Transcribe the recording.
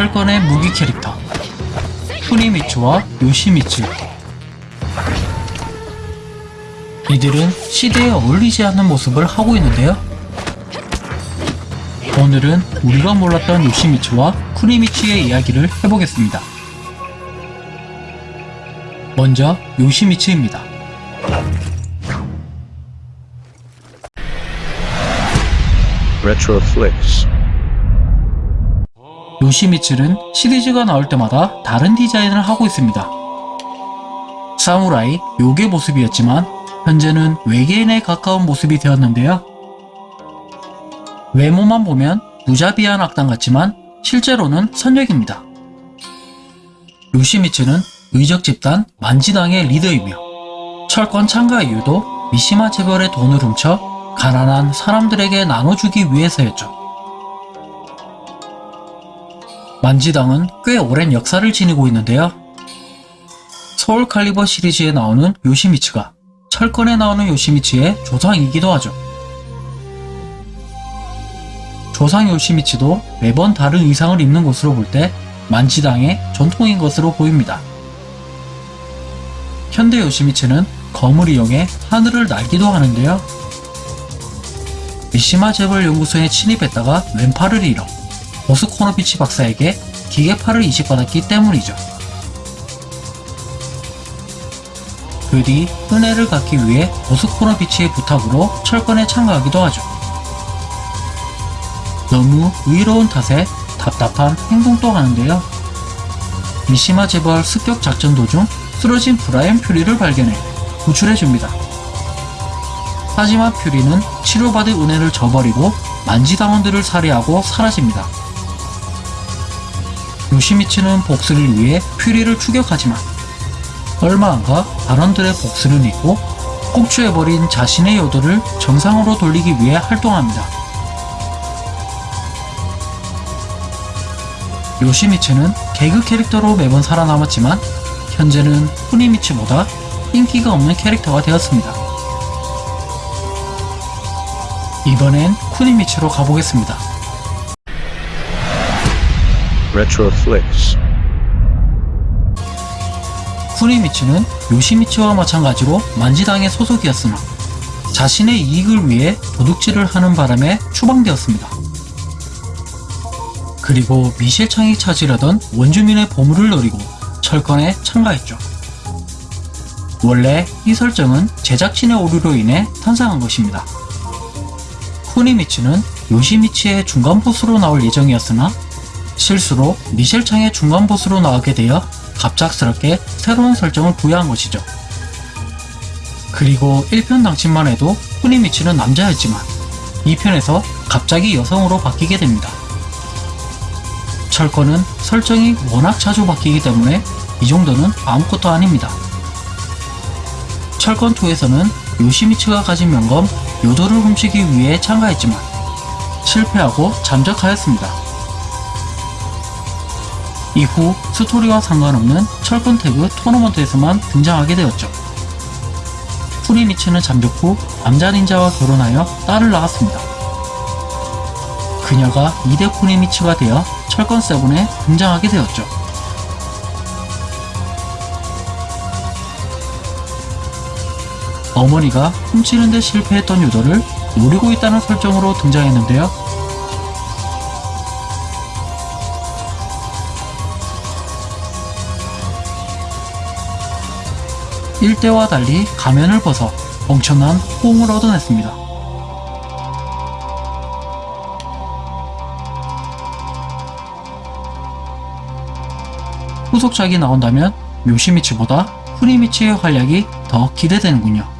철권의 무기 캐릭터 쿠니미츠와 요시미츠 이들은 시대에 어울리지 않는 모습을 하고 있는데요. 오늘은 우리가 몰랐던 요시미츠와 쿠니미츠의 이야기를 해보겠습니다. 먼저 요시미츠입니다. Retroflix. 요시미츠는 시리즈가 나올 때마다 다른 디자인을 하고 있습니다. 사무라이 요괴 모습이었지만 현재는 외계인에 가까운 모습이 되었는데요. 외모만 보면 무자비한 악당 같지만 실제로는 선역입니다. 요시미츠는 의적 집단 만지당의 리더이며 철권 참가 이유도 미시마 재벌의 돈을 훔쳐 가난한 사람들에게 나눠주기 위해서였죠. 만지당은 꽤 오랜 역사를 지니고 있는데요. 서울 칼리버 시리즈에 나오는 요시미츠가 철권에 나오는 요시미츠의 조상이기도 하죠. 조상 요시미츠도 매번 다른 의상을 입는 것으로 볼 때 만지당의 전통인 것으로 보입니다. 현대 요시미츠는 검을 이용해 하늘을 날기도 하는데요. 미시마 재벌 연구소에 침입했다가 왼팔을 잃어 보스코노비치 박사에게 기계팔을 이식받았기 때문이죠. 그뒤 은혜를 갖기 위해 보스코노비치의 부탁으로 철권에 참가하기도 하죠. 너무 의로운 탓에 답답한 행동도 하는데요. 미시마 재벌 습격 작전 도중 쓰러진 브라이언 퓨리를 발견해 구출해줍니다. 하지만 퓨리는 치료받을 은혜를 저버리고 만지당원들을 살해하고 사라집니다. 요시미츠는 복수를 위해 퓨리를 추격하지만 얼마 안가 발원들의 복수를 잊고 폭주해버린 자신의 요도를 정상으로 돌리기 위해 활동합니다. 요시미츠는 개그 캐릭터로 매번 살아남았지만 현재는 후니미츠보다 인기가 없는 캐릭터가 되었습니다. 이번엔 쿠니미츠로 가보겠습니다. Retroflix. 쿠니미츠는 요시미츠와 마찬가지로 만지당의 소속이었으나 자신의 이익을 위해 도둑질을 하는 바람에 추방되었습니다. 그리고 미실창이 찾으려던 원주민의 보물을 노리고 철권에 참가했죠. 원래 이 설정은 제작진의 오류로 인해 탄생한 것입니다. 쿠니미츠는 요시미츠의 중간 보스로 나올 예정이었으나 실수로 미셸창의 중간 보스로 나오게 되어 갑작스럽게 새로운 설정을 부여한 것이죠. 그리고 1편 당시만 해도 쿠니미츠는 남자였지만 2편에서 갑자기 여성으로 바뀌게 됩니다. 철권은 설정이 워낙 자주 바뀌기 때문에 이 정도는 아무것도 아닙니다. 철권2에서는 요시미츠가 가진 명검 요도를 훔치기 위해 참가했지만 실패하고 잠적하였습니다. 이후 스토리와 상관없는 철권 태그 토너먼트에서만 등장하게 되었죠. 쿠니미츠는 잠적 후 남자 닌자와 결혼하여 딸을 낳았습니다. 그녀가 2대 쿠니미츠가 되어 철권 7에 등장하게 되었죠. 어머니가 훔치는데 실패했던 유도를 노리고 있다는 설정으로 등장했는데요. 일대와 달리 가면을 벗어 엄청난 호응을 얻어냈습니다. 후속작이 나온다면 묘시미츠보다 후리미츠의 활약이 더 기대되는군요.